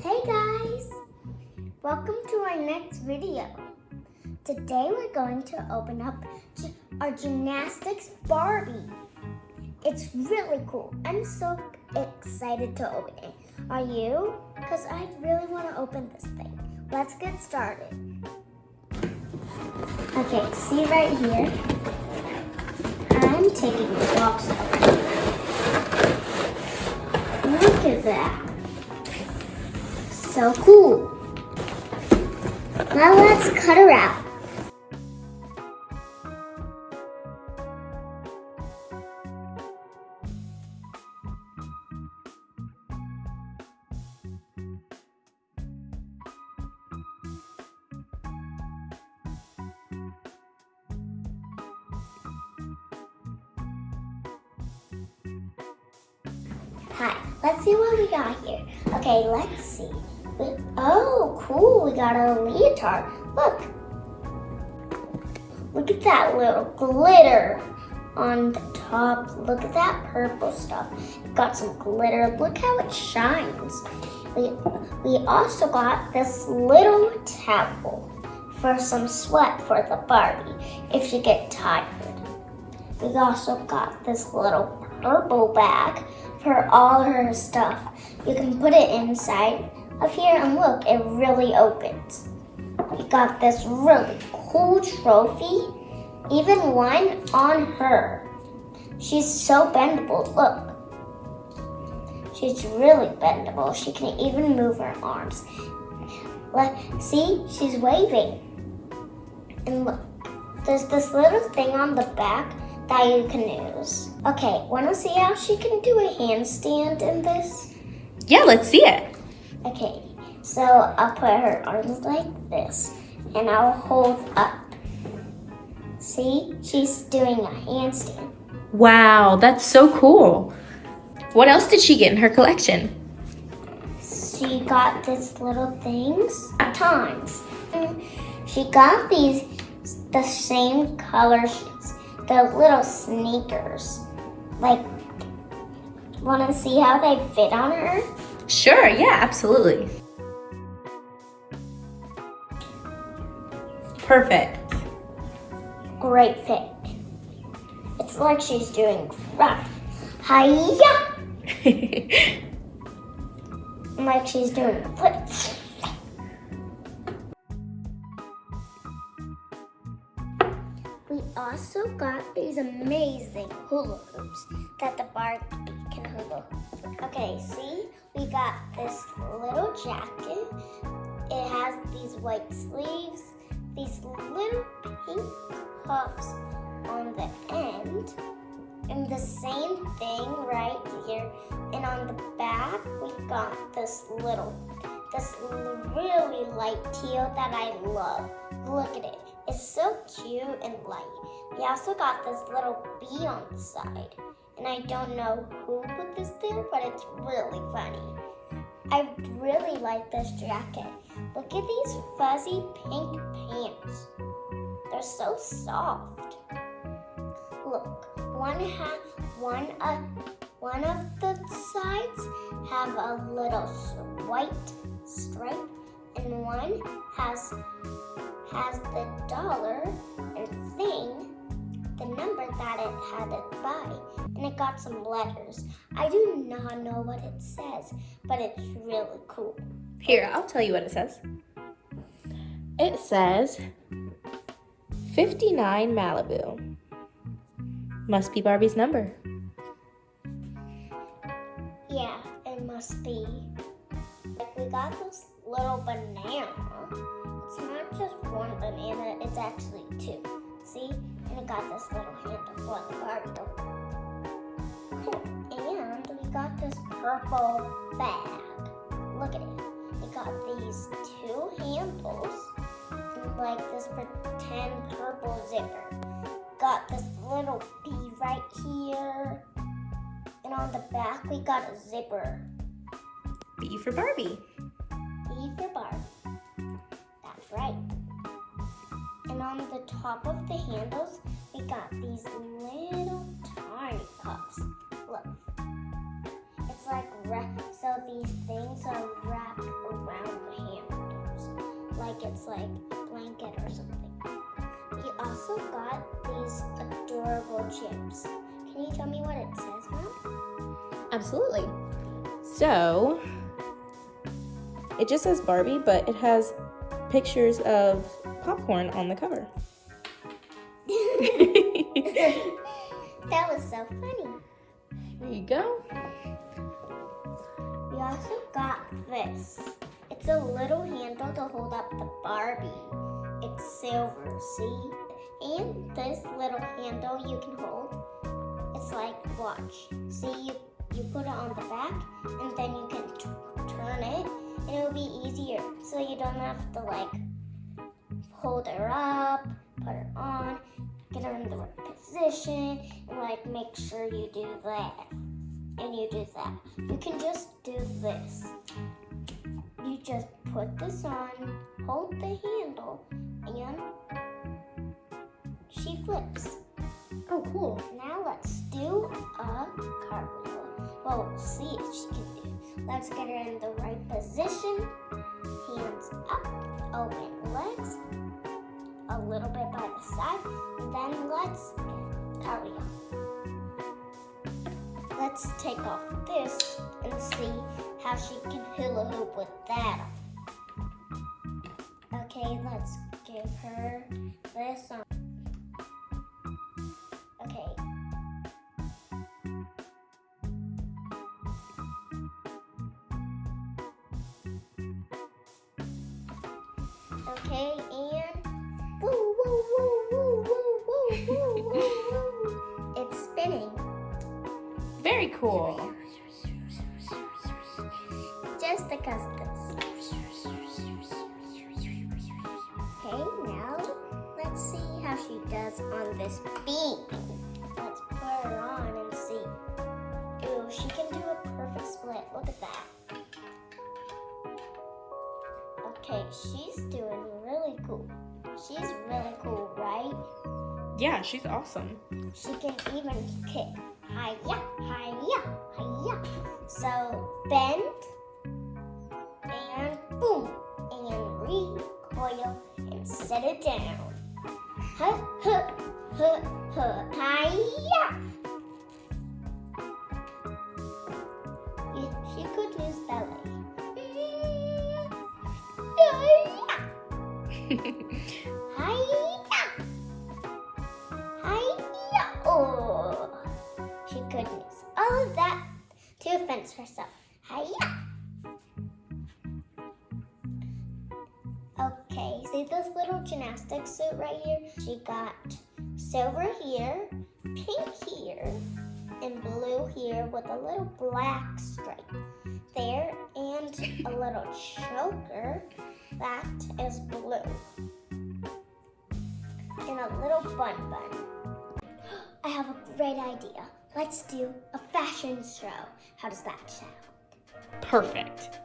Hey guys! Welcome to our next video. Today we're going to open up our gymnastics Barbie. It's really cool. I'm so excited to open it. Are you? Because I really want to open this thing. Let's get started. Okay, see right here? I'm taking the box out. Look at that. So cool. Now let's cut her out. Hi, let's see what we got here. Okay, let's see. Oh, cool, we got a leotard. Look. Look at that little glitter on the top. Look at that purple stuff. Got some glitter. Look how it shines. We, we also got this little towel for some sweat for the Barbie if you get tired. We also got this little purple bag for all her stuff. You can put it inside of here and look, it really opens. We got this really cool trophy, even one on her. She's so bendable, look. She's really bendable. She can even move her arms. Let, see, she's waving. And look, there's this little thing on the back that you can use. Okay, wanna see how she can do a handstand in this? Yeah, let's see it. Okay, so I'll put her arms like this and I'll hold up. See, she's doing a handstand. Wow, that's so cool. What else did she get in her collection? She got this little things times. She got these the same color sheets, the little sneakers. Like, wanna see how they fit on her? Sure, yeah, absolutely. Perfect. Great fit. It's like she's doing rough. Hiya! Like she's doing a flip. We also got these amazing hula hoops that the Barbie can. Okay, see? We got this little jacket. It has these white sleeves, these little pink cuffs on the end, and the same thing right here. And on the back, we got this little, this really light teal that I love. Look at it. It's so cute and light. We also got this little bee on the side. And I don't know who put this there, but it's really funny. I really like this jacket. Look at these fuzzy pink pants. They're so soft. Look, one ha- one uh, one of the sides have a little white stripe, and one has has the dollar and thing, the number that it had it by, and it got some letters. I do not know what it says, but it's really cool. Here, I'll tell you what it says. It says 59 Malibu. Must be Barbie's number. Yeah, it must be. Like we got this little banana. It's not just one banana, it's actually two. Got this little handle for the Barbie. Cool. And we got this purple bag. Look at it. It got these two handles like this pretend purple zipper. Got this little bee right here. And on the back, we got a zipper. B for Barbie. B for Barbie. That's right. And on the top of the handles, we got these little tiny cups. Look. It's like so these things are wrapped around the handles. like it's like a blanket or something. We also got these adorable chips. Can you tell me what it says, Mom? Absolutely. So, it just says Barbie, but it has pictures of popcorn on the cover. that was so funny. There you go. We also got this. It's a little handle to hold up the Barbie. It's silver, see? And this little handle you can hold. It's like watch. See, you you put it on the back, and then you can turn it, and it will be easier. So you don't have to like hold her up, put her on, in the right position, and like make sure you do that and you do that. You can just do this. You just put this on, hold the handle, and she flips. Oh, cool. Now let's do a cartwheel. Well, we'll see if she can do. Let's get her in the right position. Hands up, open legs, a little bit by the side, then let's cartwheel. Let's take off this and see how she can hula hoop with that. Okay, let's give her this on. Very cool. Just because this. Okay, now let's see how she does on this beam. Let's put her on and see. Ooh, she can do a perfect split. Look at that. Okay, she's doing really cool. She's really cool, right? Yeah, she's awesome. She can even kick. Hiya, hiya, hiya. So bend and boom and recoil and set it down. Huh, huh, huh, huh, hiya. Fence herself. Hiya! Okay, see this little gymnastic suit right here? She got silver here, pink here, and blue here with a little black stripe there, and a little choker that is blue and a little bun bun. I have a great idea. Let's do a fashion show. How does that sound? Perfect.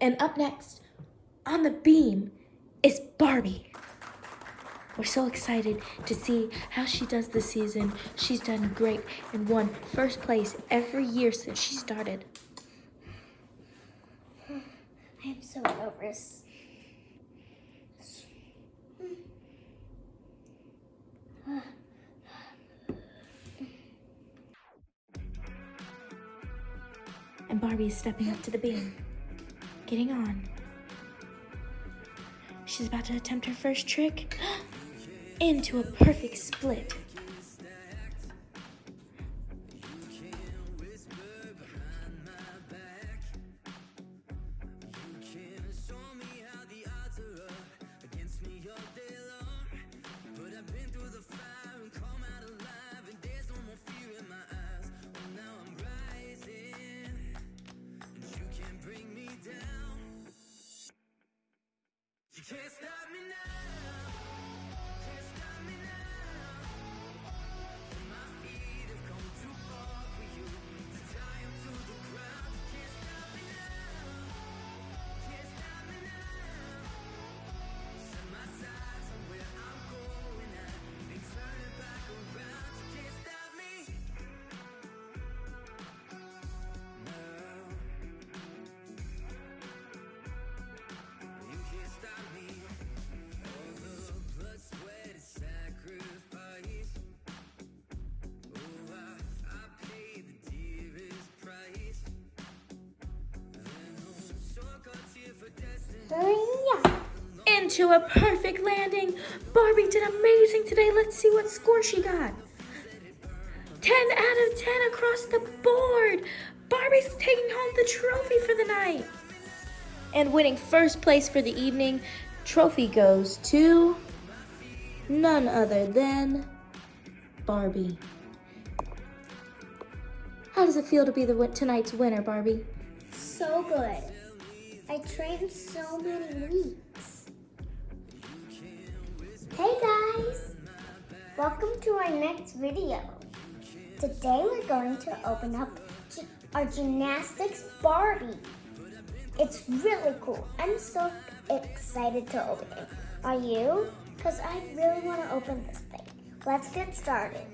And up next, on the beam, is Barbie. We're so excited to see how she does this season. She's done great and won first place every year since she started. I am so nervous. And Barbie is stepping up to the beam, getting on. She's about to attempt her first trick into a perfect split. Can't stop into a perfect landing. Barbie did amazing today. Let's see what score she got. 10 out of 10 across the board. Barbie's taking home the trophy for the night. And winning first place for the evening, trophy goes to none other than Barbie. How does it feel to be the tonight's winner, Barbie? So good. I trained so many weeks. Hey guys! Welcome to our next video. Today we're going to open up our gymnastics Barbie. It's really cool. I'm so excited to open it. Are you? Because I really want to open this thing. Let's get started.